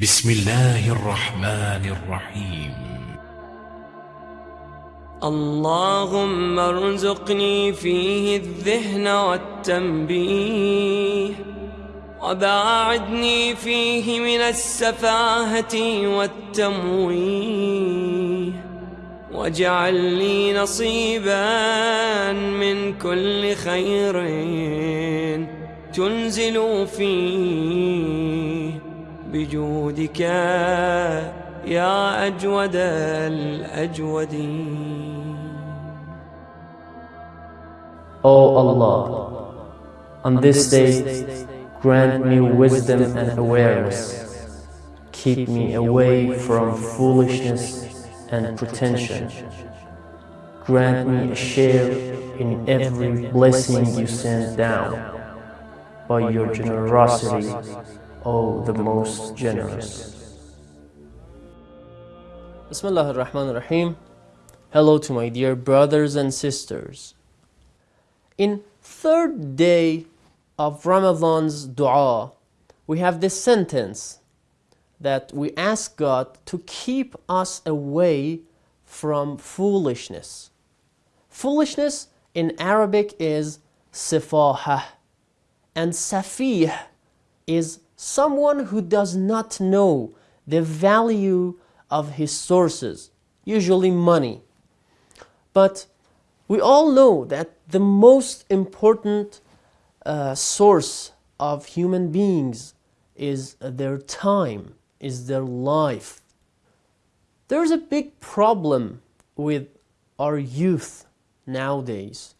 بسم الله الرحمن الرحيم. اللهم ارزقني فيه الذهن والتنبيه وباعدني فيه من السفاهة والتمويه واجعل لي نصيبا من كل خير تنزل فيه. بجودك يا أجود الأجودين O Allah, on this day, grant me wisdom and awareness. Keep me away from foolishness and pretension. Grant me a share in every blessing you send down. By your generosity, O the most generous. Bismillah ar-Rahman ar-Rahim. Hello to my dear brothers and sisters. In third day of Ramadan's dua, we have this sentence that we ask God to keep us away from foolishness. Foolishness in Arabic is sifahah and safih is someone who does not know the value of his sources, usually money. But we all know that the most important uh, source of human beings is their time, is their life. There's a big problem with our youth nowadays.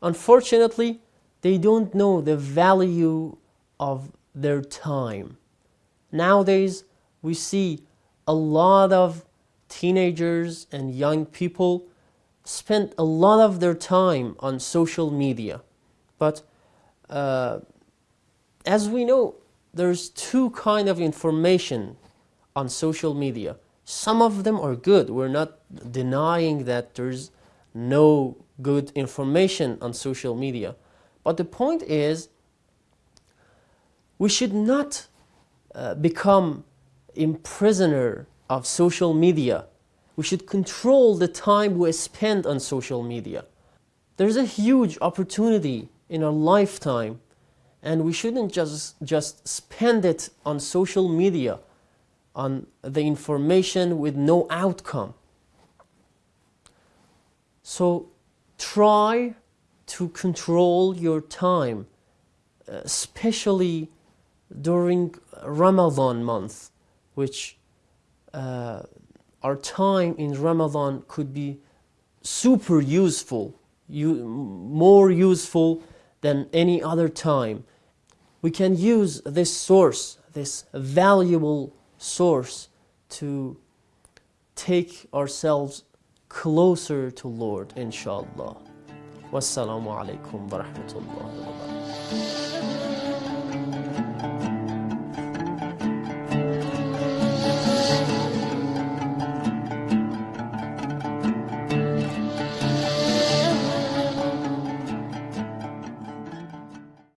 Unfortunately, they don't know the value of their time. Nowadays, we see a lot of teenagers and young people spend a lot of their time on social media. But uh, as we know, there's two kind of information on social media. Some of them are good. We're not denying that there's no good information on social media. But the point is, we should not uh, become imprisoner of social media. We should control the time we spend on social media. There's a huge opportunity in our lifetime and we shouldn't just, just spend it on social media, on the information with no outcome. So try to control your time, especially during Ramadan month, which uh, our time in Ramadan could be super useful, you, more useful than any other time. We can use this source, this valuable source to take ourselves closer to Lord, inshallah. Wassalamu alaikum wa rahmatullahi wa barakatuh.